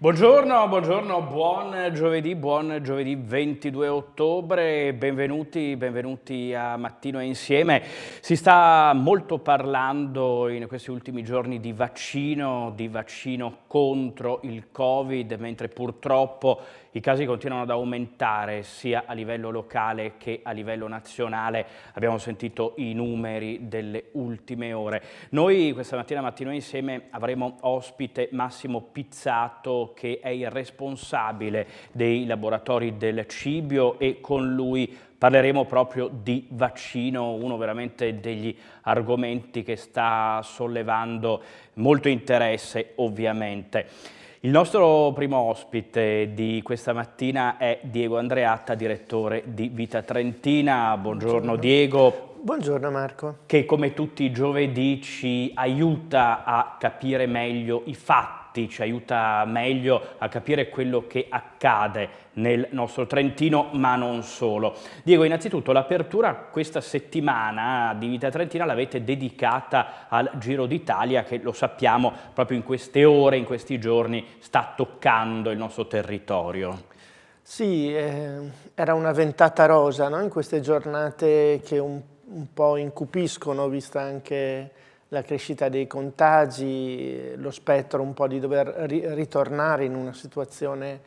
Buongiorno, buongiorno, buon giovedì, buon giovedì 22 ottobre, benvenuti, benvenuti a Mattino Insieme. Si sta molto parlando in questi ultimi giorni di vaccino, di vaccino contro il Covid, mentre purtroppo i casi continuano ad aumentare sia a livello locale che a livello nazionale. Abbiamo sentito i numeri delle ultime ore. Noi questa mattina Mattino Insieme avremo ospite Massimo Pizzato che è il responsabile dei laboratori del Cibio e con lui parleremo proprio di vaccino, uno veramente degli argomenti che sta sollevando molto interesse ovviamente. Il nostro primo ospite di questa mattina è Diego Andreatta, direttore di Vita Trentina. Buongiorno, Buongiorno. Diego. Buongiorno Marco. Che come tutti i giovedì ci aiuta a capire meglio i fatti ci aiuta meglio a capire quello che accade nel nostro Trentino, ma non solo. Diego, innanzitutto l'apertura questa settimana di Vita Trentina l'avete dedicata al Giro d'Italia che lo sappiamo proprio in queste ore, in questi giorni sta toccando il nostro territorio. Sì, eh, era una ventata rosa no? in queste giornate che un, un po' incupiscono, vista anche la crescita dei contagi, lo spettro un po' di dover ritornare in una situazione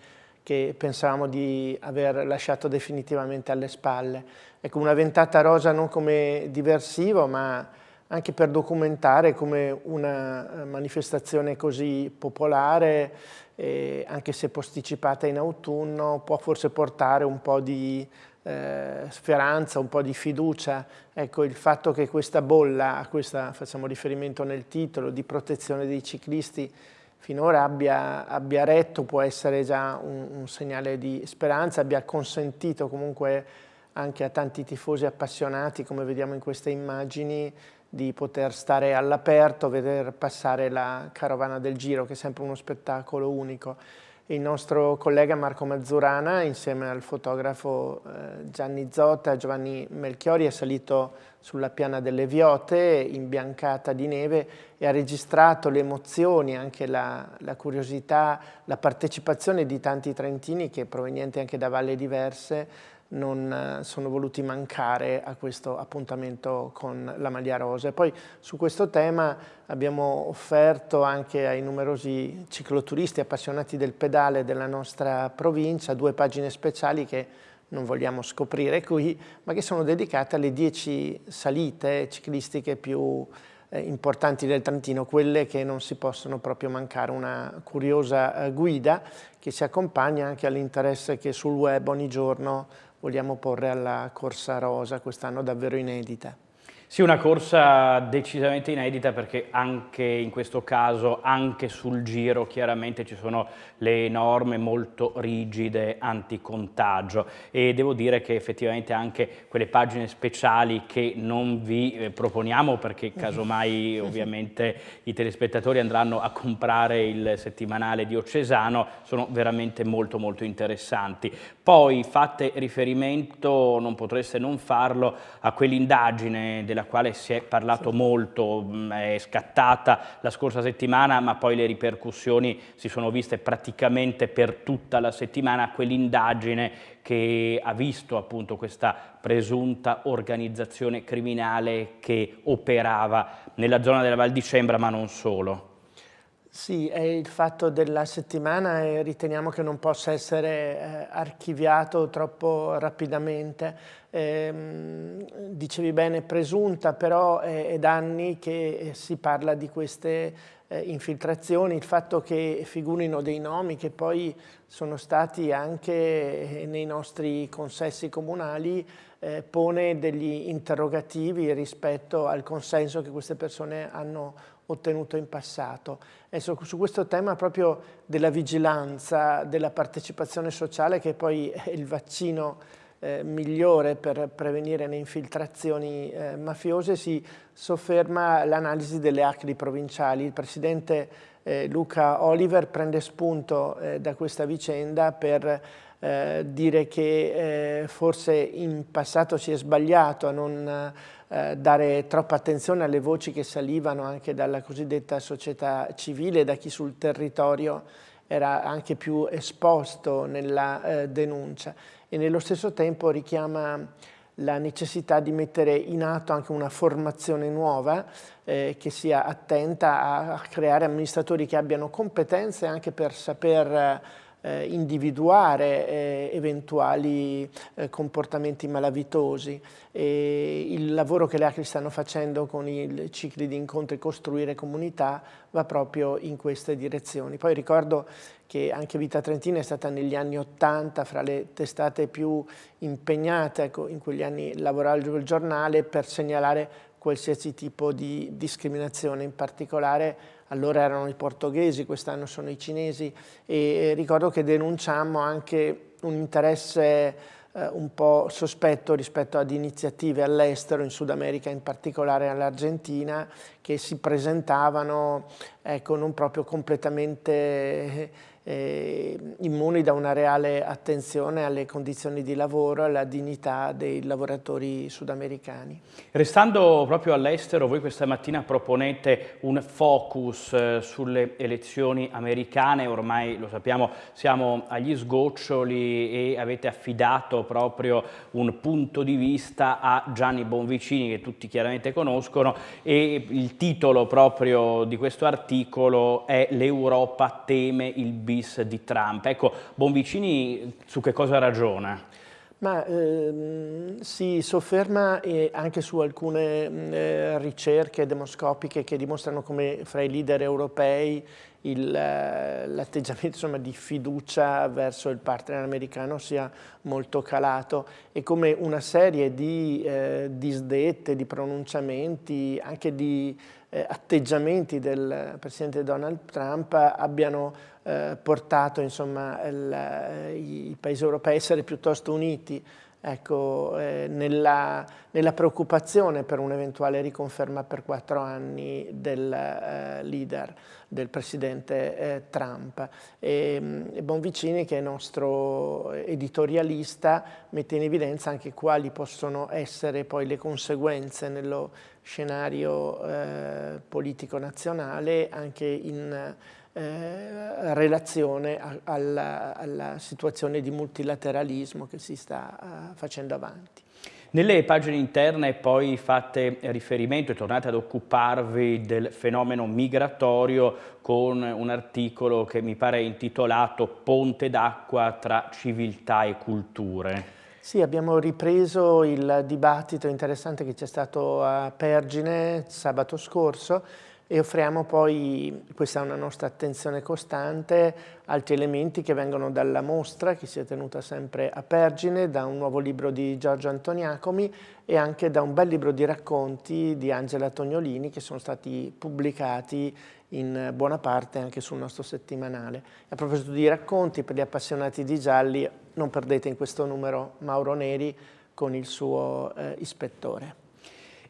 che pensavamo di aver lasciato definitivamente alle spalle. Ecco, una ventata rosa non come diversivo, ma anche per documentare come una manifestazione così popolare, eh, anche se posticipata in autunno, può forse portare un po' di eh, speranza, un po' di fiducia. Ecco, il fatto che questa bolla, a questa facciamo riferimento nel titolo, di protezione dei ciclisti, finora abbia, abbia retto può essere già un, un, segnale di speranza, abbia consentito comunque anche a tanti tifosi appassionati, come vediamo in queste immagini, di poter stare all'aperto, vedere passare la carovana del Giro, che è sempre uno spettacolo unico il nostro collega Marco Mazzurana insieme al fotografo eh, Gianni Zotta Giovanni Melchiori è salito sulla piana delle Viote imbiancata di neve e ha registrato le emozioni, anche la, la curiosità, la partecipazione di tanti trentini che provenienti anche da valle diverse non eh, sono voluti mancare a questo appuntamento con la maglia rosa. E poi su questo tema abbiamo offerto anche ai numerosi cicloturisti appassionati del pedale della nostra provincia due pagine speciali che non vogliamo scoprire qui, ma che sono dedicate alle dieci salite ciclistiche più eh, importanti del Trentino, quelle che non si possono proprio mancare, una curiosa eh, guida che si accompagna anche all'interesse che sul web ogni giorno vogliamo porre alla Corsa Rosa, quest'anno davvero inedita. Sì, una corsa decisamente inedita perché anche in questo caso, anche sul giro, chiaramente ci sono le norme molto rigide anticontagio e devo dire che effettivamente anche quelle pagine speciali che non vi eh, proponiamo perché casomai ovviamente i telespettatori andranno a comprare il settimanale diocesano sono veramente molto molto interessanti. Poi fate riferimento, non potreste non farlo, a quell'indagine della della quale si è parlato molto, mm, è scattata la scorsa settimana, ma poi le ripercussioni si sono viste praticamente per tutta la settimana, quell'indagine che ha visto appunto questa presunta organizzazione criminale che operava nella zona della Val di Cembra, ma non solo. Sì, è il fatto della settimana e riteniamo che non possa essere eh, archiviato troppo rapidamente. Eh, dicevi bene, presunta, però è, è da anni che eh, si parla di queste eh, infiltrazioni, il fatto che figurino dei nomi che poi sono stati anche eh, nei nostri consessi comunali eh, pone degli interrogativi rispetto al consenso che queste persone hanno ottenuto in passato. E su, questo tema proprio della vigilanza, della partecipazione sociale, che poi è il vaccino eh, migliore per prevenire le infiltrazioni eh, mafiose, si sofferma l'analisi delle ACLI provinciali. Il presidente eh, Luca Oliver prende spunto eh, da questa vicenda per eh, dire che eh, forse in passato si è sbagliato a non dare troppa attenzione alle voci che salivano anche dalla cosiddetta società civile, da chi sul territorio era anche più esposto nella eh, denuncia. E nello stesso tempo richiama la necessità di mettere in atto anche una formazione nuova eh, che sia attenta a, a, creare amministratori che abbiano competenze anche per saper eh, individuare eh, eventuali eh, comportamenti malavitosi. E il lavoro che le ACRI stanno facendo con i cicli di incontri Costruire Comunità va proprio in queste direzioni. Poi ricordo che anche Vita Trentina è stata negli anni Ottanta fra le testate più impegnate, ecco, in quegli anni lavorava il giornale per segnalare qualsiasi tipo di discriminazione, in particolare allora erano i portoghesi, quest'anno sono i cinesi e ricordo che denunciamo anche un interesse eh, un po' sospetto rispetto ad iniziative all'estero, in Sud America in particolare all'Argentina, che si presentavano ecco, non proprio completamente eh, immuni da una reale attenzione alle condizioni di lavoro alla dignità dei lavoratori sudamericani. Restando proprio all'estero, voi questa mattina proponete un focus eh, sulle elezioni americane, ormai lo sappiamo siamo agli sgoccioli e avete affidato proprio un punto di vista a Gianni Bonvicini che tutti chiaramente conoscono e il titolo proprio di questo articolo è L'Europa teme il bis di Trump. Ecco, Bonvicini su che cosa ragiona? Ma ehm, si sofferma eh, anche su alcune eh, ricerche demoscopiche che dimostrano come fra i leader europei eh, l'atteggiamento di fiducia verso il partner americano sia molto calato e come una serie di eh, disdette, di pronunciamenti, anche di eh, atteggiamenti del Presidente Donald Trump abbiano eh, portato insomma, il, eh, i paesi europei a essere piuttosto uniti ecco, eh, nella, nella, preoccupazione per un'eventuale riconferma per quattro anni del eh, leader, del presidente eh, Trump. E, mm, e Bonvicini, che è nostro editorialista, mette in evidenza anche quali possono essere poi le conseguenze nello scenario eh, politico nazionale anche in eh, relazione a, alla, alla, situazione di multilateralismo che si sta uh, facendo avanti. Nelle pagine interne poi fate riferimento e tornate ad occuparvi del fenomeno migratorio con un articolo che mi pare intitolato Ponte d'acqua tra civiltà e culture. Sì, abbiamo ripreso il dibattito interessante che c'è stato a Pergine sabato scorso e offriamo poi, questa è una nostra attenzione costante, altri elementi che vengono dalla mostra che si è tenuta sempre a Pergine, da un nuovo libro di Giorgio Antoniacomi e anche da un bel libro di racconti di Angela Tognolini che sono stati pubblicati in buona parte anche sul nostro settimanale. A proposito di racconti, per gli appassionati di gialli, non perdete in questo numero Mauro Neri con il suo eh, ispettore.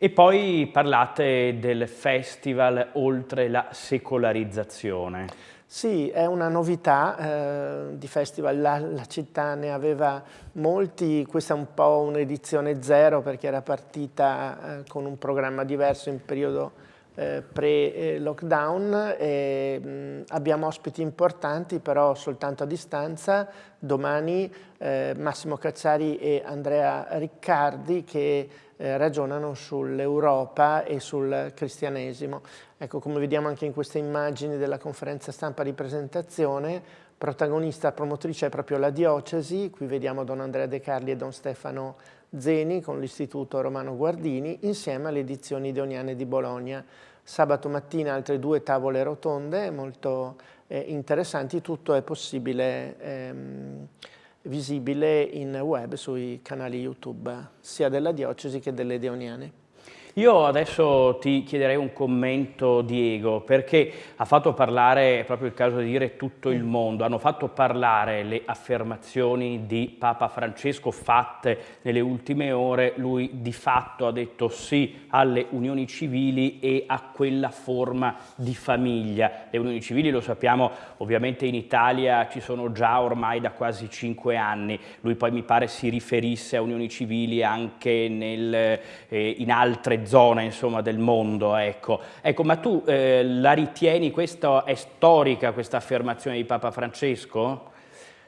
E poi parlate del festival oltre la secolarizzazione. Sì, è una novità eh, di festival, la, la, città ne aveva molti, questa è un po' un'edizione zero perché era partita eh, con un programma diverso in periodo eh, pre-lockdown e abbiamo ospiti importanti però soltanto a distanza. Domani eh, Massimo Cacciari e Andrea Riccardi che eh, ragionano sull'Europa e sul cristianesimo. Ecco, come vediamo anche in queste immagini della conferenza stampa di presentazione, protagonista, promotrice è proprio la diocesi, qui vediamo Don Andrea De Carli e Don Stefano Zeni con l'Istituto Romano Guardini, insieme alle edizioni deoniane di Bologna. Sabato mattina altre due tavole rotonde molto eh, interessanti, tutto è possibile ehm, visibile in web sui canali YouTube sia della diocesi che delle deoniane. Io adesso ti chiederei un commento, Diego, perché ha fatto parlare, è proprio il caso di dire tutto il mondo, hanno fatto parlare le affermazioni di Papa Francesco fatte nelle ultime ore, lui di fatto ha detto sì alle unioni civili e a quella forma di famiglia. Le unioni civili lo sappiamo ovviamente in Italia ci sono già ormai da quasi cinque anni, lui poi mi pare si riferisse a unioni civili anche nel, eh, in altre altre zone insomma, del mondo. Ecco. ecco ma tu eh, la ritieni, questa è storica questa affermazione di Papa Francesco?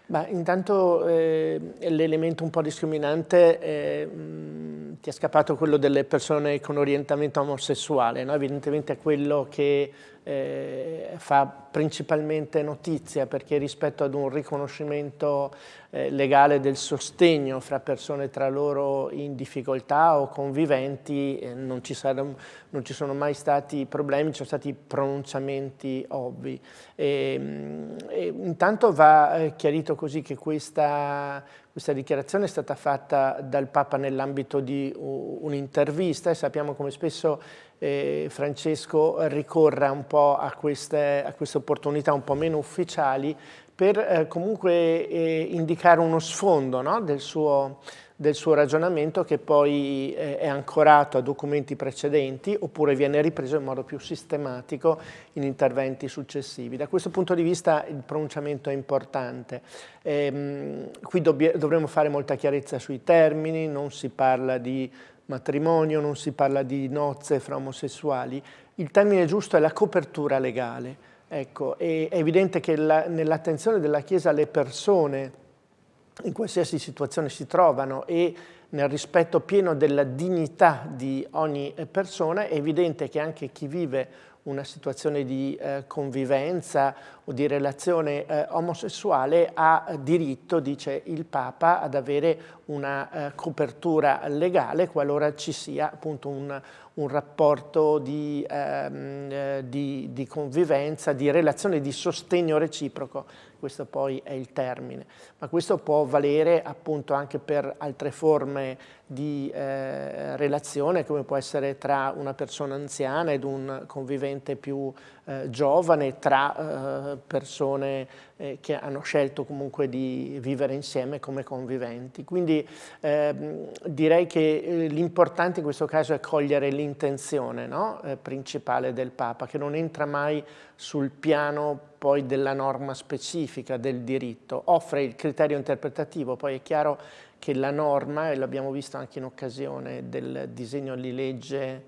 Ma intanto eh, l'elemento un po' discriminante è, mh, mm, ti è scappato quello delle persone con orientamento omosessuale, no? evidentemente è quello che eh, fa principalmente notizia perché rispetto ad un riconoscimento eh, legale del sostegno fra persone tra loro in difficoltà o conviventi eh, non, ci saranno, non, ci sono mai stati problemi, ci sono stati pronunciamenti ovvi. E, mm, e intanto va eh, chiarito così che questa, questa dichiarazione è stata fatta dal Papa nell'ambito di un'intervista e sappiamo come spesso eh, Francesco ricorra un po' a queste, a queste, opportunità un po' meno ufficiali per eh, comunque eh, indicare uno sfondo no? del, suo, del, suo, ragionamento che poi eh, è ancorato a documenti precedenti oppure viene ripreso in modo più sistematico in interventi successivi. Da questo punto di vista il pronunciamento è importante. Ehm, qui dovremo fare molta chiarezza sui termini, non si parla di matrimonio, non si parla di nozze fra omosessuali, il termine giusto è la copertura legale. Ecco, è evidente che nell'attenzione della Chiesa le persone in qualsiasi situazione si trovano e nel rispetto pieno della dignità di ogni persona, è evidente che anche chi vive una situazione di eh, convivenza o di relazione eh, omosessuale ha diritto, dice il Papa, ad avere una eh, copertura legale qualora ci sia appunto un, un rapporto di, ehm, eh, di, di, convivenza, di relazione, di sostegno reciproco, questo poi è il termine, ma questo può valere appunto anche per altre forme di eh, relazione come può essere tra una persona anziana ed un convivente più eh, giovane, tra eh, persone eh, che hanno scelto comunque di vivere insieme come conviventi. Quindi ehm, direi che eh, l'importante in questo caso è cogliere l'intenzione no? Eh, principale del Papa, che non entra mai sul piano poi della norma specifica del diritto, offre il criterio interpretativo, poi è chiaro che la norma, e l'abbiamo visto anche in occasione del disegno di legge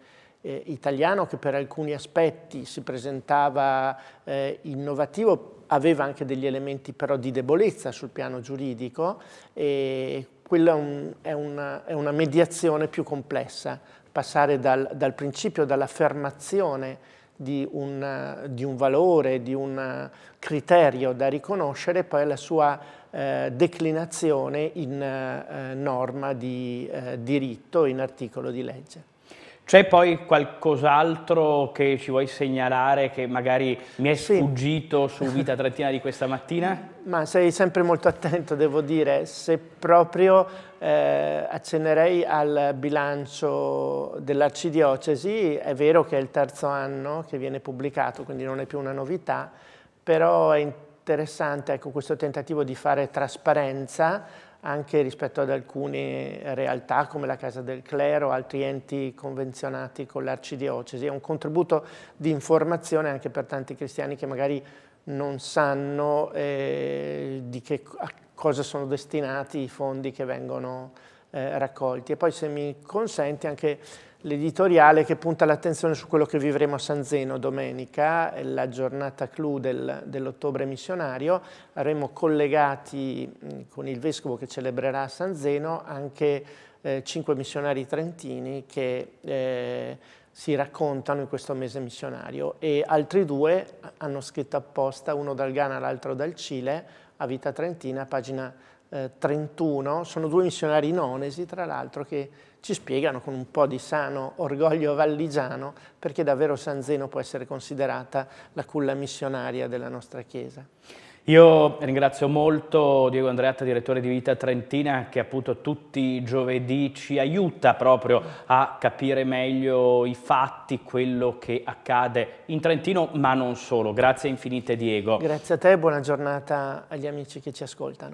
eh, italiano che per alcuni aspetti si presentava eh, innovativo, aveva anche degli elementi però di debolezza sul piano giuridico e quella è, un, è, una, è una, mediazione più complessa, passare dal, dal principio, dall'affermazione di di un, valore, di un criterio da riconoscere, poi alla sua eh, declinazione in eh, norma di eh, diritto, in articolo di legge. C'è poi qualcos'altro che ci vuoi segnalare che magari mi è sfuggito sì. su Vita Trentina di questa mattina? Ma sei sempre molto attento, devo dire. Se proprio eh, accennerei al bilancio dell'arcidiocesi, è vero che è il terzo anno che viene pubblicato, quindi non è più una novità, però è interessante ecco, questo tentativo di fare trasparenza anche rispetto ad alcune realtà come la Casa del Clero, altri enti convenzionati con l'arcidiocesi. È un contributo di informazione anche per tanti cristiani che magari non sanno eh, di che, a cosa sono destinati i fondi che vengono eh, raccolti. E poi se mi consenti anche l'editoriale che punta l'attenzione su quello che vivremo a San Zeno domenica, la giornata clou del, dell'ottobre missionario. Avremo collegati con il vescovo che celebrerà a San Zeno anche eh, cinque missionari trentini che eh, si raccontano in questo mese missionario e altri due hanno scritto apposta, uno dal Ghana l'altro dal Cile, a Vita Trentina, pagina eh, 31, sono due missionari nonesi tra l'altro che ci spiegano con un po' di sano orgoglio valligiano perché davvero San Zeno può essere considerata la culla missionaria della nostra Chiesa. Io ringrazio molto Diego Andreatta, direttore di Vita Trentina, che appunto tutti i giovedì ci aiuta proprio a capire meglio i fatti, quello che accade in Trentino, ma non solo. Grazie infinite Diego. Grazie a te e buona giornata agli amici che ci ascoltano.